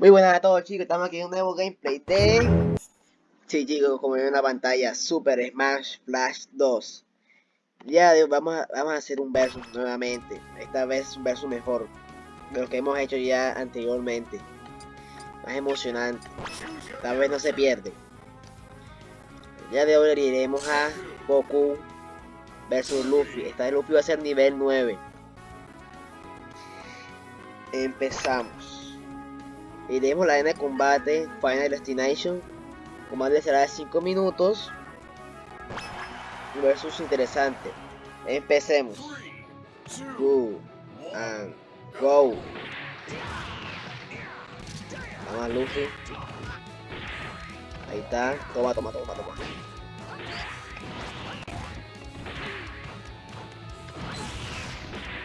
Muy buenas a todos chicos, estamos aquí en un nuevo gameplay de... Sí chicos, como ven en la pantalla, Super Smash Flash 2 Ya vamos a, vamos a hacer un versus nuevamente. Esta vez un versus mejor De lo que hemos hecho ya anteriormente. Más emocionante. Esta vez no se pierde. Ya de hoy iremos a Goku versus Luffy. Esta vez Luffy va a ser nivel 9 Empezamos Iremos a la arena de combate Final Destination. Combate será de 5 minutos. Versus interesante. Empecemos. Go. And go. Vamos a Luffy. Ahí está. Toma, toma, toma, toma.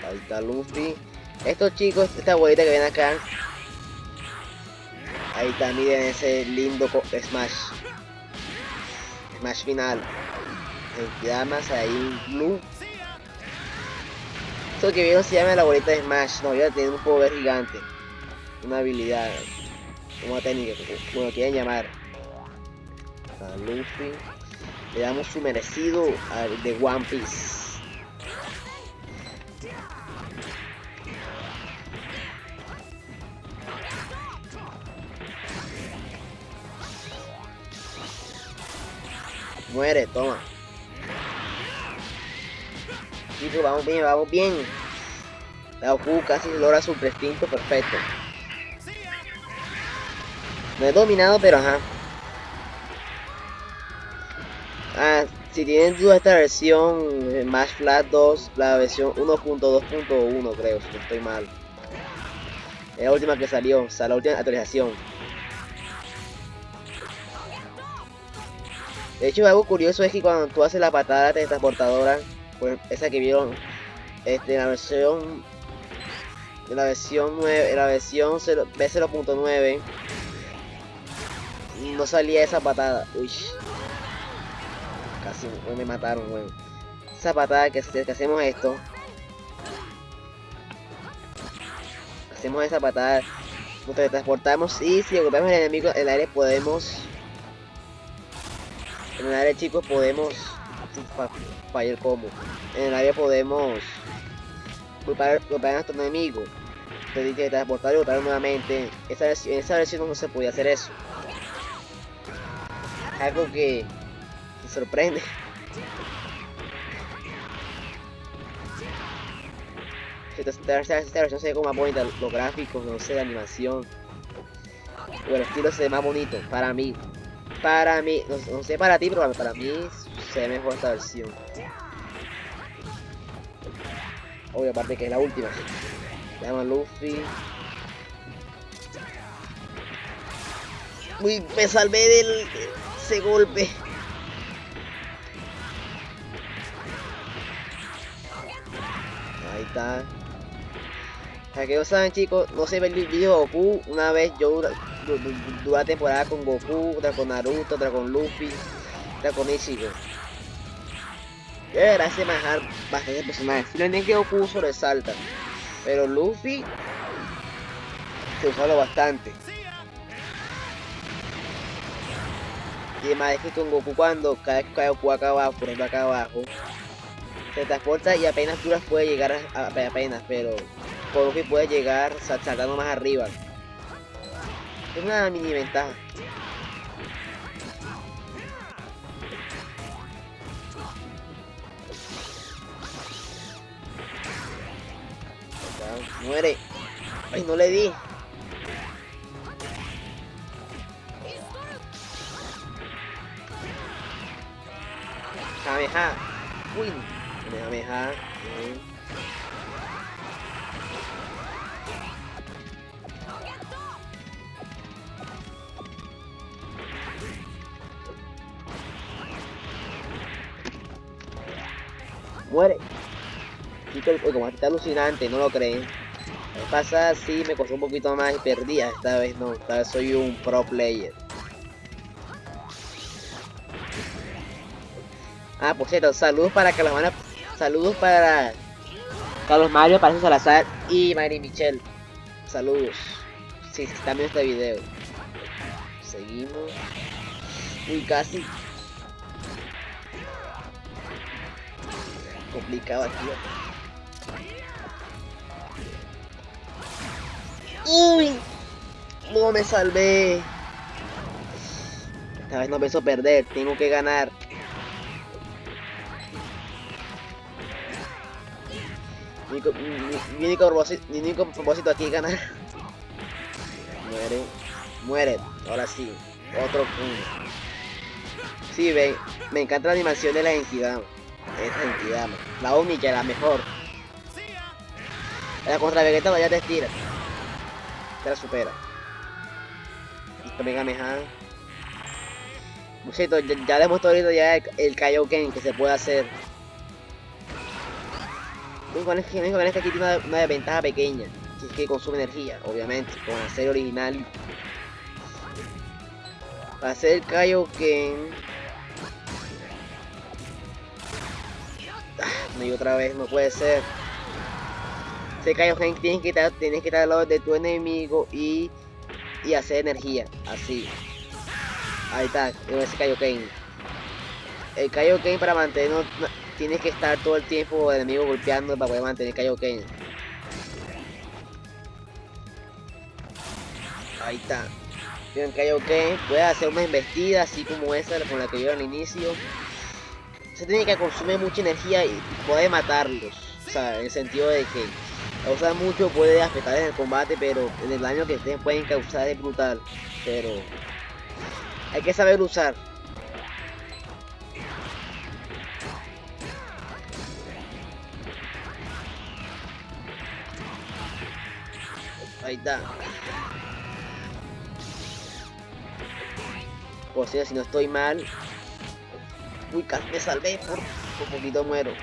Ahí está Luffy. Estos chicos, esta abuelita que viene acá, Ahí está, miren ese lindo Smash. Smash final. El llamas ahí, Blue. Esto que vieron se llama la bolita de Smash. No, ya tiene un poder gigante. Una habilidad. Una técnica, como lo quieran llamar. A Luffy. Le damos su merecido al de One Piece. Muere, toma. Chicos, vamos bien, vamos bien. La Goku casi logra su prestinto perfecto. No he dominado, pero ajá. Ah, si tienen duda esta versión Smash Flat 2, la versión 1.2.1 creo, si no estoy mal. Es la última que salió, o sea, la última actualización. De hecho, algo curioso es que cuando tú haces la patada transportadora, pues esa que vieron este, en la versión en la versión 9, en la versión B0.9 no salía esa patada. Uy. Casi me mataron, bueno. Esa patada que, que hacemos esto. Hacemos esa patada. Nos transportamos y si ocupamos el enemigo en el aire podemos en el área chicos podemos fallar el combo. En el área podemos golpear, a nuestro enemigo. Entonces que transportar y golpear nuevamente. Esa en esa versión no se podía hacer eso. Algo que se sorprende. Esta, esta, esta, versión se ve como más bonita, los gráficos, no sé, la animación. O el estilo se ve más bonito para mí. Para mí, no, sé para ti, pero para mí se ve mejor esta versión. Obvio, aparte que es la última. Se llama Luffy. Uy, me salvé del ese golpe. Ahí está. Para que no saben chicos, no se ve el video Goku. Una vez yo dura temporada con Goku, otra con Naruto, otra con Luffy, otra con Ichigo. Yo de verdad manejar bastantes personajes. Si que Goku sobresalta, pero Luffy se usa bastante. Y además es que con Goku cuando que cae Goku acá abajo, por ejemplo acá abajo, se transporta y apenas duras puede llegar a, apenas, pero Luffy puede llegar saltando más arriba. Es una mini ventaja. Muere. Ay, no le di. Kameha. Uy. Kameha. Muere. Y como está alucinante, no lo creen. pasa sí me costó un poquito más y perdía. Esta vez no, esta vez soy un pro player. Ah, por cierto, saludos para van Saludos para Carlos Mario, Parecio Salazar y Mari Michelle. Saludos. si están viendo este video. Seguimos. Uy, casi. Complicado aquí. Uy. No me salvé. Esta vez no pienso perder. Tengo que ganar. Mi mi, mi único propósito aquí es ganar. Muere. Muere. Ahora sí. Otro punto. Sí, ven. Me encanta la animación de la entidad. Esta entidad, La única, la mejor. La contra Vegeta vaya te estira. Te la supera. Esto Mega Mehan. Cierto, ya, ya demostró ahorita ya el, el Kaioken que se puede hacer. Lo único que, es que aquí tiene una, una desventaja pequeña. Si es que consume energía, obviamente, con serie original. Para hacer el Kaioken... Y otra vez, no puede ser. Ese Kaioken tienes que estar, tienes que estar al lado de tu enemigo y, y hacer energía, así. Ahí está, ese Kaioken. El Kaioken para mantener tienes que estar todo el tiempo el enemigo golpeando para poder mantener Kaioken. Ahí está. Tienen Kaioken, puede hacer una embestida así como esa con la que yo al inicio. Se tiene que consumir mucha energía y puede matarlos. O sea, en el sentido de que usar mucho puede afectar en el combate, pero en el daño que ustedes pueden causar es brutal. Pero hay que saber usar. Ahí está. Por si, si no estoy mal. Uy, casi me salvé por un poquito muero.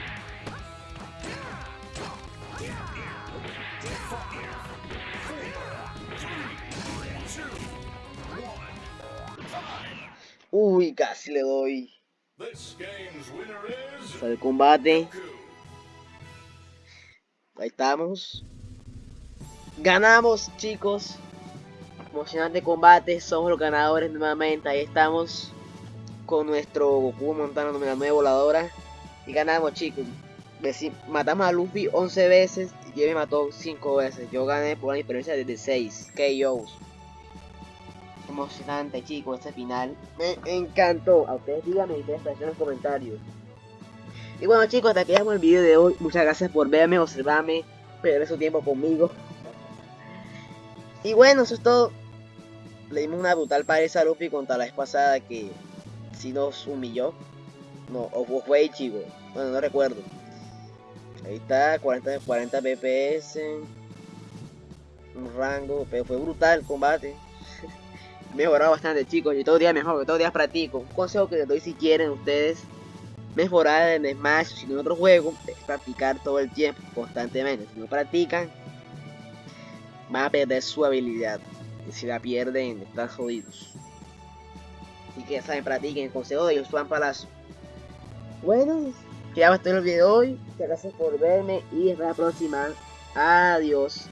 Uy, casi le doy. Sale el combate. Ahí estamos. Ganamos, chicos. Emocionante combate. Somos los ganadores nuevamente. Ahí estamos. Con nuestro Goku montando la nueva voladora. Y ganamos, chicos. Matamos a Luffy 11 veces. Y él me mató 5 veces. Yo gané por una diferencia de 6 KOs. Emocionante, chicos, este final. Me encantó. A ustedes díganme ustedes en los comentarios. Y bueno, chicos, hasta aquí dejamos el video de hoy. Muchas gracias por verme, observarme, perder su tiempo conmigo. Y bueno, eso es todo. Le dimos una brutal pared a Luffy contra la vez pasada que si nos humilló. No, o fue chico. Bueno, no recuerdo. Ahí está, 40, 40 PPS. Un rango, pero fue brutal el combate. Mejorado bastante, chicos. Y todo día mejor, todos los días practico. Un consejo que les doy si quieren ustedes mejorar en Smash o en otro juego es practicar todo el tiempo, constantemente. Si no practican, van a perder su habilidad. Y si la pierden, están jodidos. Así que saben, practiquen el consejo de Josuan Palacio. Bueno, ya va a estar el video de hoy. Muchas gracias por verme y hasta la próxima. Adiós.